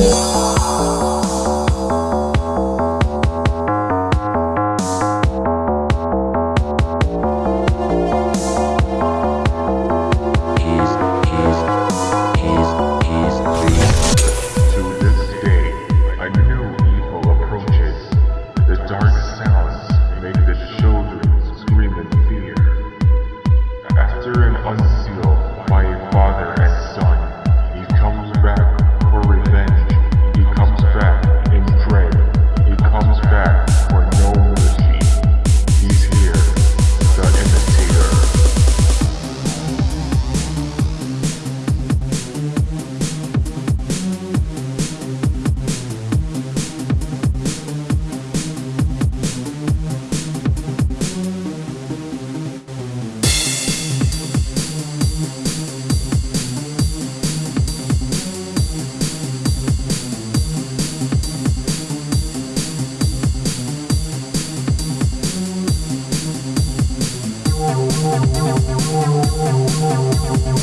you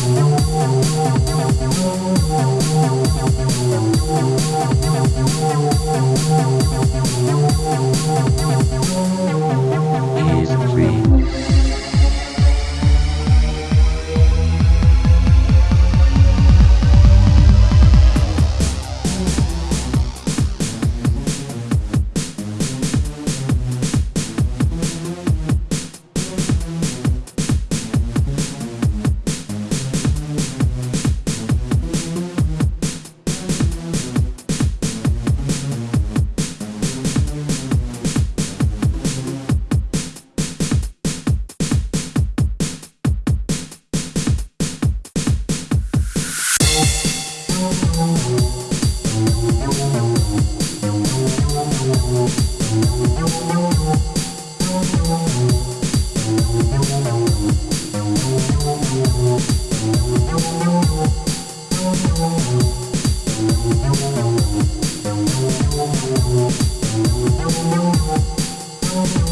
Thank you. Oh.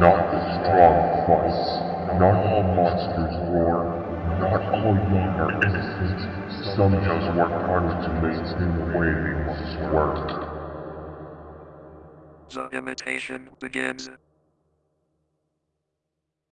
Not the strong fights, not all monsters roar, not all young are innocent, some just work harder to maintain the way they once. The imitation begins.